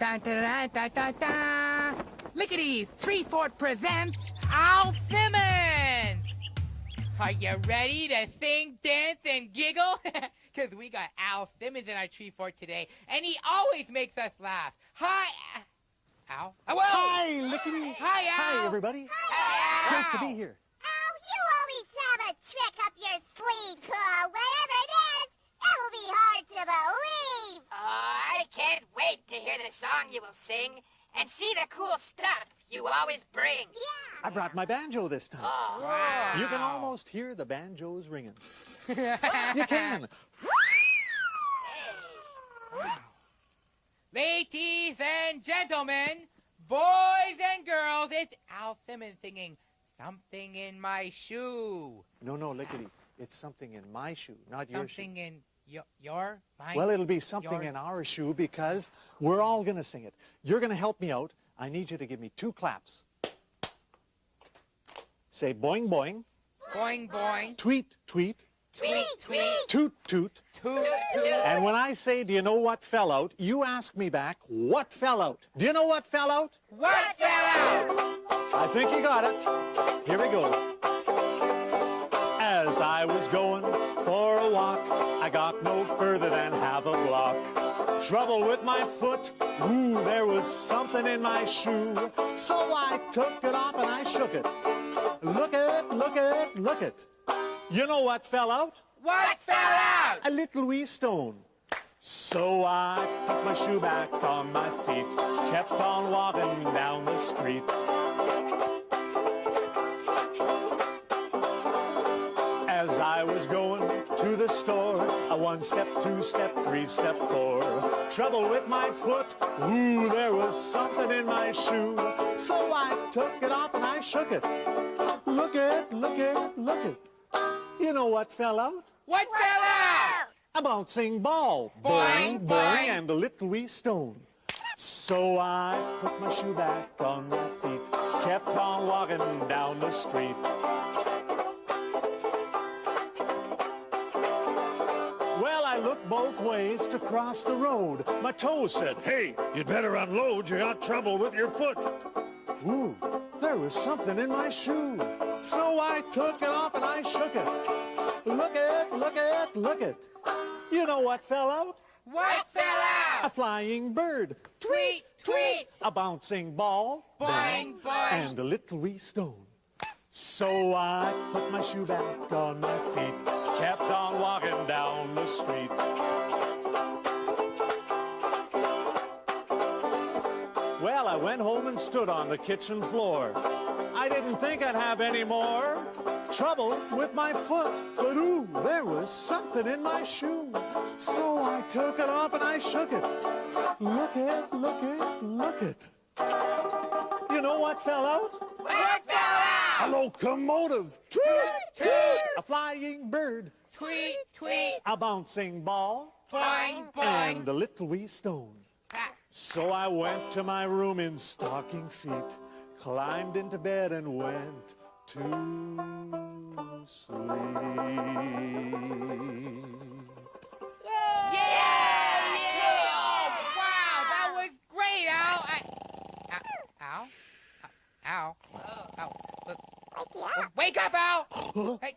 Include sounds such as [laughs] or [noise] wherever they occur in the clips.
Da da da da da da. Lickety's Tree Fort presents Al Simmons. Are you ready to sing, dance, and giggle? [laughs] Because we got Al Simmons in our Tree Fort today, and he always makes us laugh. Hi, Al. Oh. Hi, Lickety. Hi, Al. Hi, everybody. Hi, Great to be here. Oh, you always have a trick up your sleeve, Carl. Whatever it is, it will be hard to believe. Oh, I can't wait to hear the song you will sing and see the cool stuff you always bring. Yeah. I brought my banjo this time. Oh, wow. You can almost hear the banjos ringing. [laughs] you can. Ladies and gentlemen, boys and girls, it's Al Simmons singing Something in My Shoe. No, no, Lickety. It's something in my shoe, not your shoe. Something in your, your mine? Well, it'll be something Yours. in our shoe because we're all going to sing it. You're going to help me out. I need you to give me two claps. Say boing, boing, boing, boing, tweet, tweet, Tweet, tweet, toot, toot. toot, toot. And when I say, do you know what fell out, you ask me back, what fell out? Do you know what fell out? What fell out? I think you got it. Here we go. I was going for a walk, I got no further than half a block. Trouble with my foot, ooh, there was something in my shoe. So I took it off and I shook it. Look at it, look at it, look it. You know what fell out? What fell out? A little wee stone. So I put my shoe back on my feet, kept on walking down the street. I was going to the store, a one step, two step, three step, four. Trouble with my foot, ooh, there was something in my shoe. So I took it off and I shook it. Look it, look it, look it. You know what fell out? What fell out? a bouncing ball. Boing, boing. and a little wee stone. So I put my shoe back on my feet, kept on walking down the street. Looked both ways to cross the road. My toe said, hey, you'd better unload, you got trouble with your foot. Ooh, there was something in my shoe. So I took it off and I shook it. Look at, look at, look at. You know what fell out? What fell out? A flying bird. Tweet, tweet. A bouncing ball. Boing, boing. And a little wee stone. So I put my shoe back on my feet, kept on walking down the street. Well, I went home and stood on the kitchen floor. I didn't think I'd have any more trouble with my foot. But ooh, there was something in my shoe. So I took it off and I shook it. Look it, look it, look it. You know what fell out? A locomotive. Toot, toot. A flying bird. Tweet, tweet. A bouncing ball. Boing, And boing. a little wee stone. Ah, So I went to my room in stocking feet, climbed into bed and went to sleep. Yeah! yeah. Oh, wow, that was great. I, Al? Al? Al? Al? Look, Wake you up. Wake up, Al! [gasps] Hey,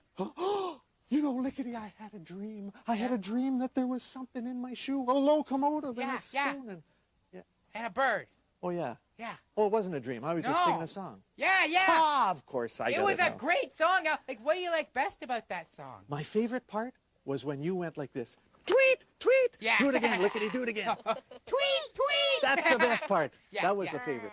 You know, Lickety, I had a dream. I had a dream that there was something in my shoe, a locomotive and Yeah, a yeah. stone. And, and a bird. oh, yeah. Yeah. Oh, it wasn't a dream. I was just singing a song. Yeah, yeah. Ah, of course I it was it a now. great song, Like, what do you like best about that song? My favorite part was when you went like this. Tweet, tweet. Yeah. Do it again, [laughs] Lickety, do it again. [laughs] tweet, tweet! That's the best part. [laughs] Yeah, that was yeah. the favorite.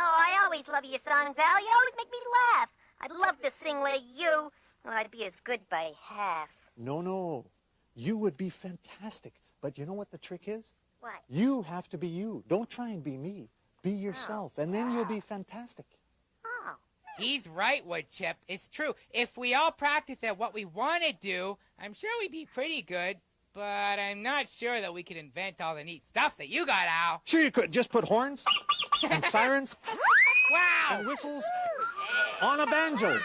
Oh, I always love your songs, Al. You always make me laugh. I'd love to sing like you. Oh, I'd be as good by half. No, no. You would be fantastic. But you know what the trick is? What? You have to be you. Don't try and be me. Be oh, yourself, and then you'll be fantastic. Oh. He's right, Woodchip. It's true. If we all practice at what we want to do, I'm sure we'd be pretty good. But I'm not sure that we could invent all the neat stuff that you got, Al. Sure you could. Just put horns and sirens [laughs] Wow! and whistles on a banjo.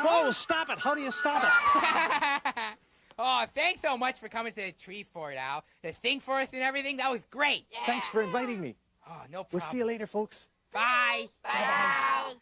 Oh, stop it. How do you stop it? [laughs] oh, thanks so much for coming to the tree fort, Al. The thing for us and everything, that was great. Thanks for inviting me. Oh, no problem. We'll see you later, folks. Bye. Bye.